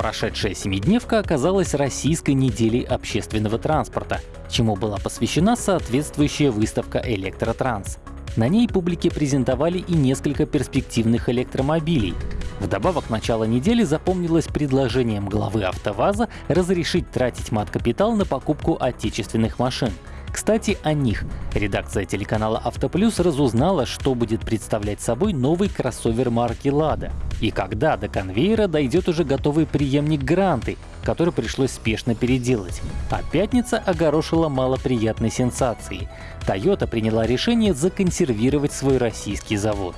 Прошедшая семидневка оказалась российской неделей общественного транспорта, чему была посвящена соответствующая выставка «Электротранс». На ней публике презентовали и несколько перспективных электромобилей. Вдобавок, начало недели запомнилось предложением главы АвтоВАЗа разрешить тратить мат-капитал на покупку отечественных машин — кстати, о них. Редакция телеканала «Автоплюс» разузнала, что будет представлять собой новый кроссовер марки «Лада». И когда до конвейера дойдет уже готовый преемник «Гранты», который пришлось спешно переделать. А пятница огорошила малоприятной сенсацией. Toyota приняла решение законсервировать свой российский завод.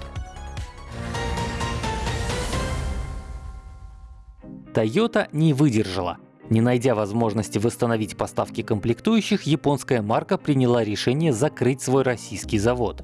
Toyota не выдержала. Не найдя возможности восстановить поставки комплектующих, японская марка приняла решение закрыть свой российский завод.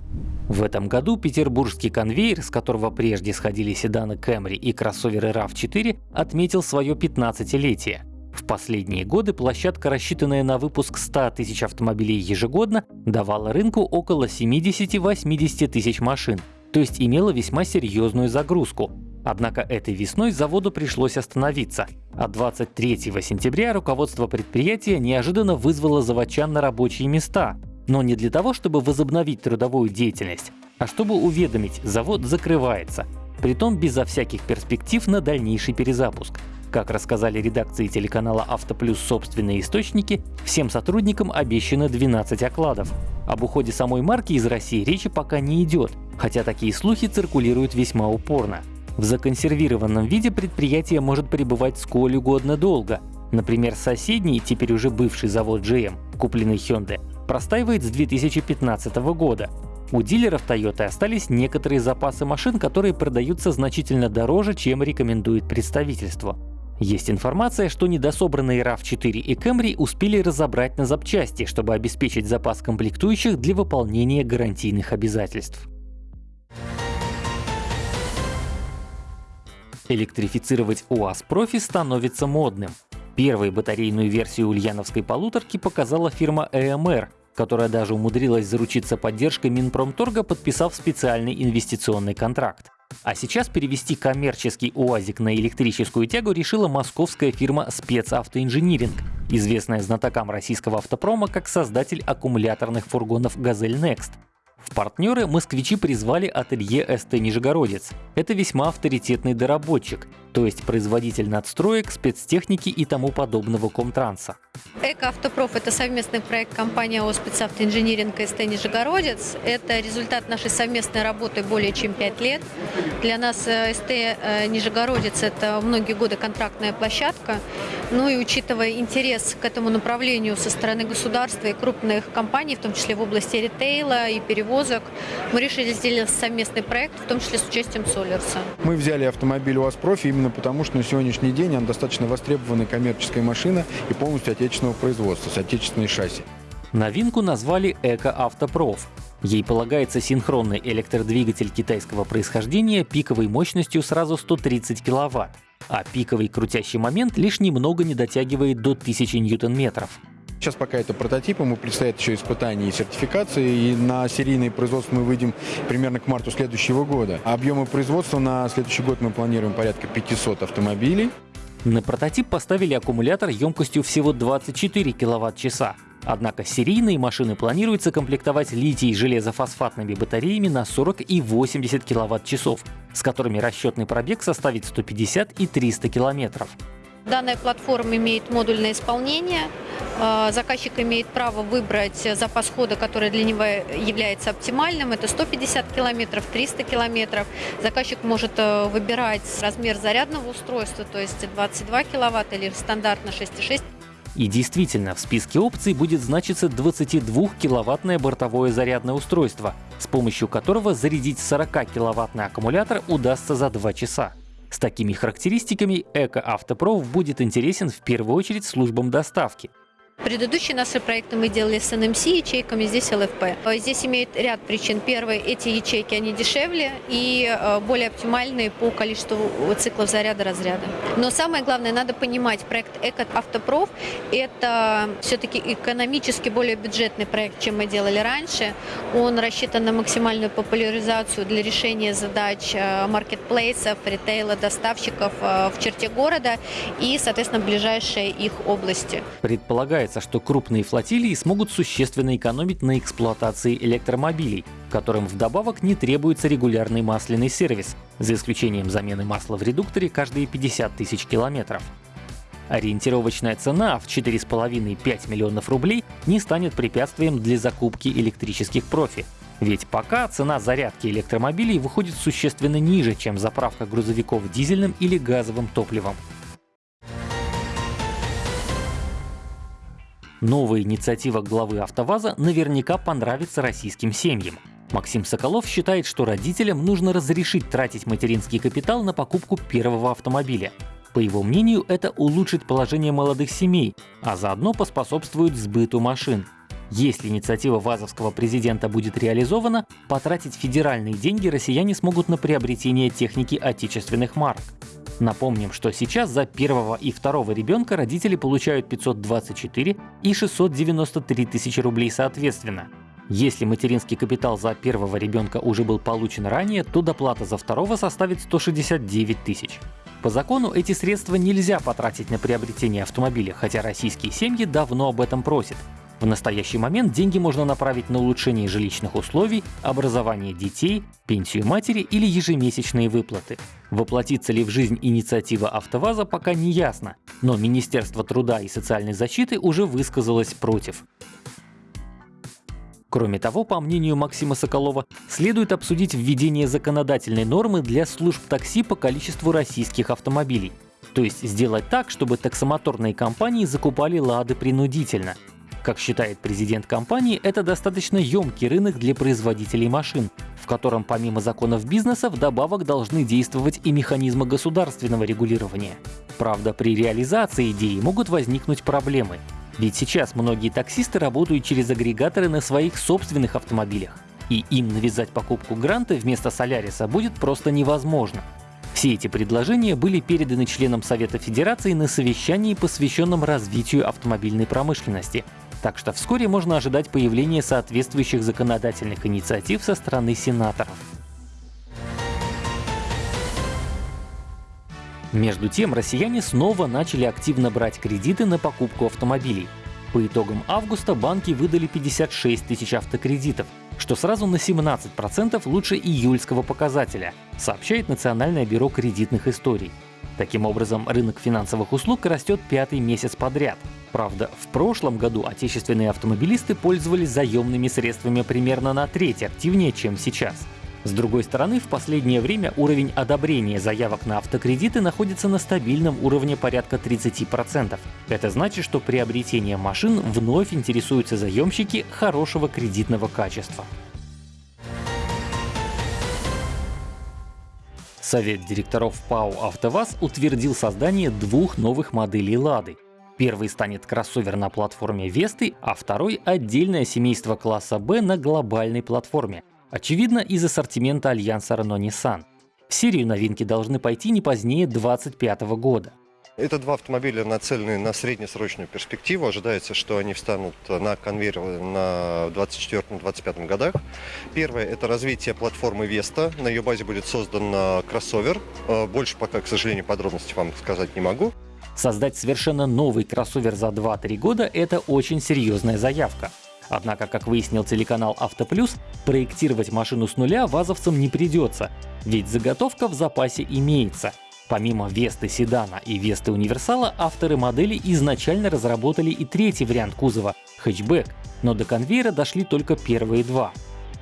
В этом году петербургский конвейер, с которого прежде сходили седаны Camry и кроссоверы RAV4, отметил свое 15-летие. В последние годы площадка, рассчитанная на выпуск 100 тысяч автомобилей ежегодно, давала рынку около 70-80 тысяч машин, то есть имела весьма серьезную загрузку. Однако этой весной заводу пришлось остановиться, а 23 сентября руководство предприятия неожиданно вызвало заводчан на рабочие места. Но не для того, чтобы возобновить трудовую деятельность, а чтобы уведомить, завод закрывается, притом безо всяких перспектив на дальнейший перезапуск. Как рассказали редакции телеканала «Автоплюс» собственные источники, всем сотрудникам обещано 12 окладов. Об уходе самой марки из России речи пока не идет, хотя такие слухи циркулируют весьма упорно. В законсервированном виде предприятие может пребывать сколь угодно долго. Например, соседний, теперь уже бывший завод GM, купленный Hyundai, простаивает с 2015 года. У дилеров Toyota остались некоторые запасы машин, которые продаются значительно дороже, чем рекомендует представительство. Есть информация, что недособранные RAV4 и Camry успели разобрать на запчасти, чтобы обеспечить запас комплектующих для выполнения гарантийных обязательств. Электрифицировать УАЗ Профи становится модным. Первой батарейную версию ульяновской полуторки показала фирма EMR, которая даже умудрилась заручиться поддержкой Минпромторга, подписав специальный инвестиционный контракт. А сейчас перевести коммерческий УАЗик на электрическую тягу решила московская фирма «Спецавтоинжиниринг», известная знатокам российского автопрома как создатель аккумуляторных фургонов «Газель Next». В партнеры москвичи призвали ателье СТ «Нижегородец». Это весьма авторитетный доработчик, то есть производитель надстроек, спецтехники и тому подобного комтранса. Эко-автопроф – это совместный проект компании ООО «Спецавтоинжиниринг» и СТ «Нижегородец». Это результат нашей совместной работы более чем 5 лет. Для нас э, СТ э, «Нижегородец» – это многие годы контрактная площадка. Ну и учитывая интерес к этому направлению со стороны государства и крупных компаний, в том числе в области ритейла и перевозок, мы решили сделать совместный проект, в том числе с участием Солерса. Мы взяли автомобиль УАЗ Профи именно потому, что на сегодняшний день он достаточно востребованная коммерческая машина и полностью отечественного производства, с отечественной шасси. Новинку назвали «Эко-Автопроф». Ей полагается синхронный электродвигатель китайского происхождения пиковой мощностью сразу 130 кВт, а пиковый крутящий момент лишь немного не дотягивает до 1000 ньютон-метров. Сейчас пока это прототип, ему предстоят еще испытания и сертификации, и на серийное производство мы выйдем примерно к марту следующего года. Объемы производства на следующий год мы планируем порядка 500 автомобилей. На прототип поставили аккумулятор емкостью всего 24 кВт-часа. Однако серийные машины планируется комплектовать литий-железофосфатными батареями на 40 и 80 кВт-часов, с которыми расчетный пробег составит 150 и 300 километров. Данная платформа имеет модульное исполнение. А, заказчик имеет право выбрать запас хода, который для него является оптимальным. Это 150 километров, 300 километров. Заказчик может э, выбирать размер зарядного устройства, то есть 22 киловатт или стандартно 6,6 и действительно, в списке опций будет значиться 22-киловаттное бортовое зарядное устройство, с помощью которого зарядить 40-киловаттный аккумулятор удастся за 2 часа. С такими характеристиками Эко Автопров будет интересен в первую очередь службам доставки. Предыдущие наши проекты мы делали с NMC ячейками, здесь ЛФП. Здесь имеет ряд причин. Первый, эти ячейки, они дешевле и более оптимальные по количеству циклов заряда-разряда. Но самое главное, надо понимать, проект Эко Автопроф – это все-таки экономически более бюджетный проект, чем мы делали раньше. Он рассчитан на максимальную популяризацию для решения задач маркетплейсов, ритейла, доставщиков в черте города и, соответственно, ближайшие их области. Предполагается, что крупные флотилии смогут существенно экономить на эксплуатации электромобилей, которым вдобавок не требуется регулярный масляный сервис, за исключением замены масла в редукторе каждые 50 тысяч километров. Ориентировочная цена в 4,5-5 миллионов рублей не станет препятствием для закупки электрических профи. Ведь пока цена зарядки электромобилей выходит существенно ниже, чем заправка грузовиков дизельным или газовым топливом. Новая инициатива главы АвтоВАЗа наверняка понравится российским семьям. Максим Соколов считает, что родителям нужно разрешить тратить материнский капитал на покупку первого автомобиля. По его мнению, это улучшит положение молодых семей, а заодно поспособствует сбыту машин. Если инициатива вазовского президента будет реализована, потратить федеральные деньги россияне смогут на приобретение техники отечественных марок. Напомним, что сейчас за первого и второго ребенка родители получают 524 и 693 тысячи рублей соответственно. Если материнский капитал за первого ребенка уже был получен ранее, то доплата за второго составит 169 тысяч. По закону эти средства нельзя потратить на приобретение автомобиля, хотя российские семьи давно об этом просят. В настоящий момент деньги можно направить на улучшение жилищных условий, образование детей, пенсию матери или ежемесячные выплаты. Воплотится ли в жизнь инициатива АвтоВАЗа пока не ясно, но Министерство труда и социальной защиты уже высказалось против. Кроме того, по мнению Максима Соколова, следует обсудить введение законодательной нормы для служб такси по количеству российских автомобилей. То есть сделать так, чтобы таксомоторные компании закупали «Лады» принудительно – как считает президент компании, это достаточно емкий рынок для производителей машин, в котором помимо законов бизнеса вдобавок должны действовать и механизмы государственного регулирования. Правда, при реализации идеи могут возникнуть проблемы. Ведь сейчас многие таксисты работают через агрегаторы на своих собственных автомобилях. И им навязать покупку гранта вместо Соляриса будет просто невозможно. Все эти предложения были переданы членам Совета Федерации на совещании, посвященном развитию автомобильной промышленности, так что вскоре можно ожидать появления соответствующих законодательных инициатив со стороны сенаторов. Между тем, россияне снова начали активно брать кредиты на покупку автомобилей. По итогам августа банки выдали 56 тысяч автокредитов, что сразу на 17% лучше июльского показателя, сообщает Национальное бюро кредитных историй. Таким образом, рынок финансовых услуг растет пятый месяц подряд. Правда, в прошлом году отечественные автомобилисты пользовались заемными средствами примерно на треть активнее, чем сейчас. С другой стороны, в последнее время уровень одобрения заявок на автокредиты находится на стабильном уровне порядка 30%. Это значит, что приобретение машин вновь интересуются заемщики хорошего кредитного качества. Совет директоров ПАО «АвтоВАЗ» утвердил создание двух новых моделей «Лады». Первый станет кроссовер на платформе Весты, а второй — отдельное семейство класса «Б» на глобальной платформе. Очевидно, из ассортимента альянса Renault-Nissan. В серию новинки должны пойти не позднее 2025 года. Это два автомобиля нацелены на среднесрочную перспективу. Ожидается, что они встанут на конвейер на 2024-2025 годах. Первое – это развитие платформы Vesta. На ее базе будет создан кроссовер. Э, больше пока, к сожалению, подробностей вам сказать не могу. Создать совершенно новый кроссовер за 2-3 года – это очень серьезная заявка. Однако, как выяснил телеканал «Автоплюс», проектировать машину с нуля вазовцам не придется, ведь заготовка в запасе имеется – Помимо Весты седана и Весты универсала, авторы модели изначально разработали и третий вариант кузова — хэтчбэк, но до конвейера дошли только первые два.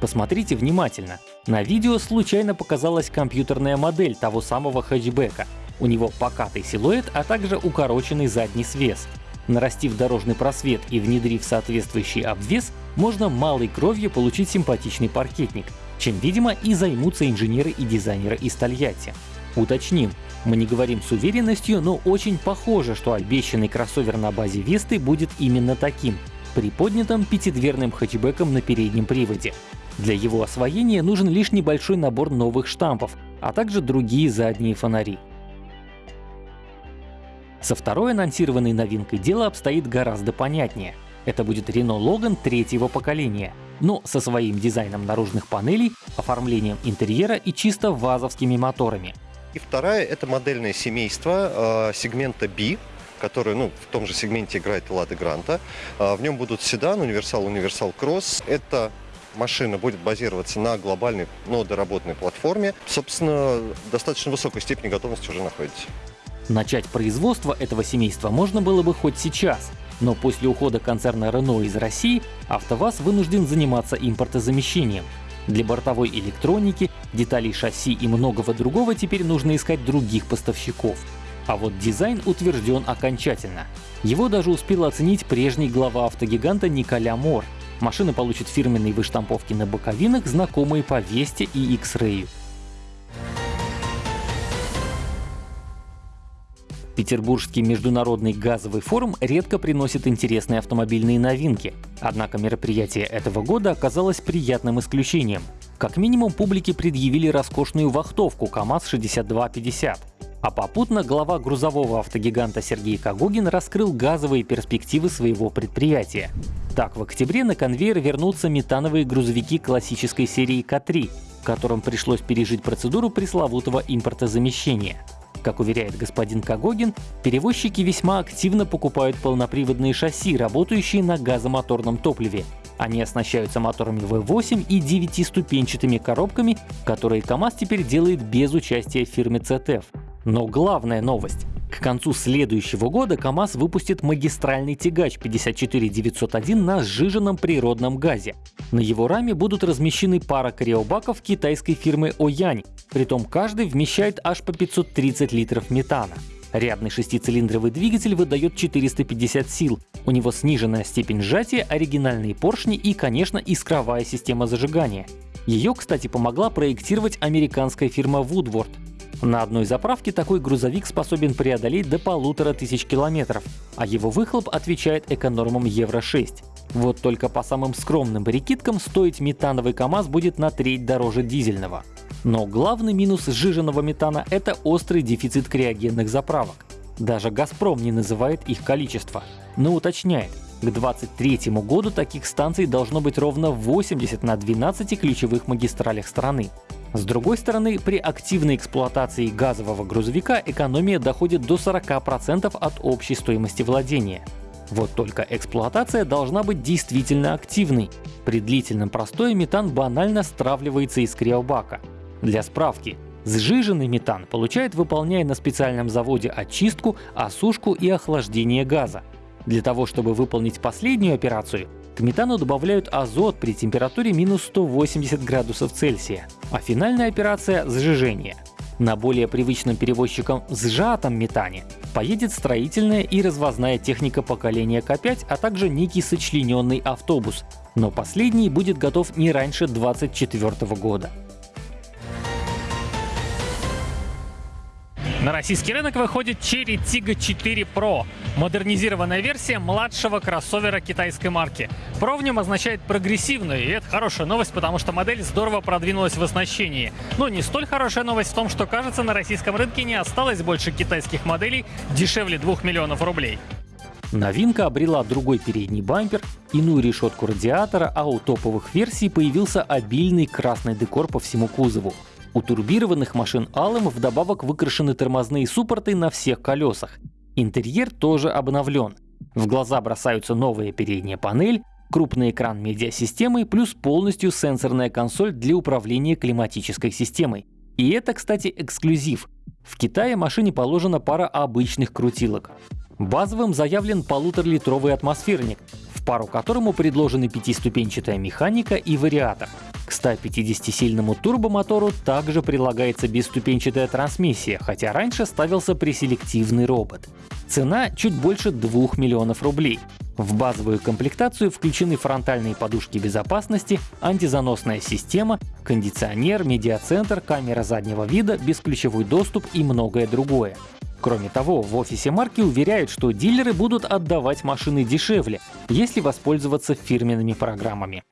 Посмотрите внимательно. На видео случайно показалась компьютерная модель того самого хэтчбека. У него покатый силуэт, а также укороченный задний свес. Нарастив дорожный просвет и внедрив соответствующий обвес, можно малой кровью получить симпатичный паркетник, чем, видимо, и займутся инженеры и дизайнеры из Тольятти. Уточним, мы не говорим с уверенностью, но очень похоже, что обещанный кроссовер на базе Весты будет именно таким — приподнятым пятидверным хэтчбеком на переднем приводе. Для его освоения нужен лишь небольшой набор новых штампов, а также другие задние фонари. Со второй анонсированной новинкой дело обстоит гораздо понятнее. Это будет Renault Logan третьего поколения, но со своим дизайном наружных панелей, оформлением интерьера и чисто вазовскими моторами. И вторая — это модельное семейство э, сегмента B, который ну, в том же сегменте играет Лада Гранта. Э, в нем будут седан, универсал, универсал кросс. Это машина будет базироваться на глобальной, но доработанной платформе. Собственно, достаточно высокой степени готовности уже находится. Начать производство этого семейства можно было бы хоть сейчас, но после ухода концерна Renault из России АвтоВАЗ вынужден заниматься импортозамещением. Для бортовой электроники, деталей шасси и многого другого теперь нужно искать других поставщиков. А вот дизайн утвержден окончательно. Его даже успел оценить прежний глава автогиганта Николя Мор. Машина получит фирменные выштамповки на боковинах, знакомые по Весте и X-Ray. Петербургский международный газовый форум редко приносит интересные автомобильные новинки. Однако мероприятие этого года оказалось приятным исключением. Как минимум публике предъявили роскошную вахтовку КАМАЗ-6250. А попутно глава грузового автогиганта Сергей Кагогин раскрыл газовые перспективы своего предприятия. Так, в октябре на конвейер вернутся метановые грузовики классической серии К3, которым пришлось пережить процедуру пресловутого импортозамещения. Как уверяет господин Кагогин, перевозчики весьма активно покупают полноприводные шасси, работающие на газомоторном топливе. Они оснащаются моторами V8 и девятиступенчатыми коробками, которые КАМАЗ теперь делает без участия фирмы CTF. Но главная новость. К концу следующего года КАМАЗ выпустит магистральный тягач 54901 на сжиженном природном газе. На его раме будут размещены пара криобаков китайской фирмы Оянь, притом каждый вмещает аж по 530 литров метана. Рядный шестицилиндровый двигатель выдает 450 сил, у него сниженная степень сжатия, оригинальные поршни и, конечно, искровая система зажигания. Ее, кстати, помогла проектировать американская фирма Woodward. На одной заправке такой грузовик способен преодолеть до полутора тысяч километров, а его выхлоп отвечает эконормам Евро-6. Вот только по самым скромным прикидкам стоить метановый КАМАЗ будет на треть дороже дизельного. Но главный минус сжиженного метана — это острый дефицит криогенных заправок. Даже «Газпром» не называет их количество, но уточняет, к 2023 году таких станций должно быть ровно 80 на 12 ключевых магистралях страны. С другой стороны, при активной эксплуатации газового грузовика экономия доходит до 40% от общей стоимости владения. Вот только эксплуатация должна быть действительно активной. При длительном простое метан банально стравливается из криобака. Для справки, сжиженный метан получает, выполняя на специальном заводе очистку, осушку и охлаждение газа. Для того, чтобы выполнить последнюю операцию, к метану добавляют азот при температуре минус 180 градусов Цельсия, а финальная операция — сжижение. На более привычном перевозчикам сжатом метане поедет строительная и развозная техника поколения К5, а также некий сочлененный автобус, но последний будет готов не раньше 2024 года. На российский рынок выходит Cherry Tiggo 4 Pro, модернизированная версия младшего кроссовера китайской марки. Pro в нем означает прогрессивную, и это хорошая новость, потому что модель здорово продвинулась в оснащении. Но не столь хорошая новость в том, что, кажется, на российском рынке не осталось больше китайских моделей дешевле 2 миллионов рублей. Новинка обрела другой передний бампер, иную решетку радиатора, а у топовых версий появился обильный красный декор по всему кузову. У турбированных машин алым вдобавок выкрашены тормозные суппорты на всех колесах. Интерьер тоже обновлен. В глаза бросаются новая передняя панель, крупный экран медиасистемы плюс полностью сенсорная консоль для управления климатической системой. И это, кстати, эксклюзив. В Китае машине положена пара обычных крутилок. Базовым заявлен полуторалитровый атмосферник, в пару которому предложены пятиступенчатая механика и вариатор. К 150-сильному турбомотору также прилагается бесступенчатая трансмиссия, хотя раньше ставился преселективный робот. Цена чуть больше 2 миллионов рублей. В базовую комплектацию включены фронтальные подушки безопасности, антизаносная система, кондиционер, медиацентр, камера заднего вида, бесключевой доступ и многое другое. Кроме того, в офисе марки уверяют, что дилеры будут отдавать машины дешевле, если воспользоваться фирменными программами.